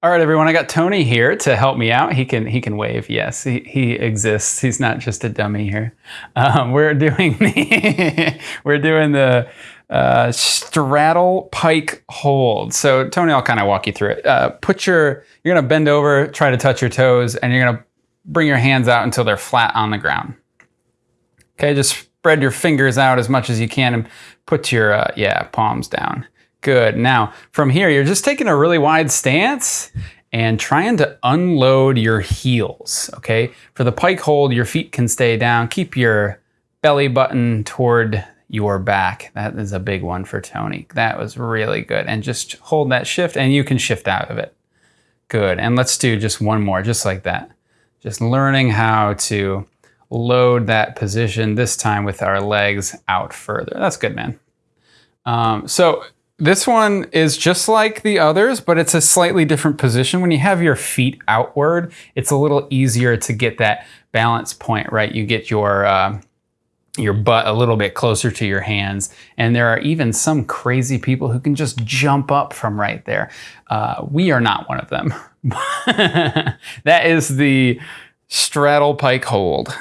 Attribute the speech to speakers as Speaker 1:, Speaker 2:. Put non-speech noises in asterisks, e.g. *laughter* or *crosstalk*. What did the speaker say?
Speaker 1: All right, everyone. I got Tony here to help me out. He can he can wave. Yes, he, he exists. He's not just a dummy here. Um, we're doing the *laughs* we're doing the uh, straddle pike hold. So Tony, I'll kind of walk you through it. Uh, put your you're gonna bend over, try to touch your toes, and you're gonna bring your hands out until they're flat on the ground. Okay, just spread your fingers out as much as you can and put your uh, yeah palms down. Good. Now, from here, you're just taking a really wide stance and trying to unload your heels, okay? For the pike hold, your feet can stay down. Keep your belly button toward your back. That is a big one for Tony. That was really good. And just hold that shift and you can shift out of it. Good. And let's do just one more, just like that. Just learning how to load that position, this time with our legs out further. That's good, man. Um, so this one is just like the others, but it's a slightly different position. When you have your feet outward, it's a little easier to get that balance point, right? You get your, uh, your butt a little bit closer to your hands. And there are even some crazy people who can just jump up from right there. Uh, we are not one of them. *laughs* that is the straddle pike hold.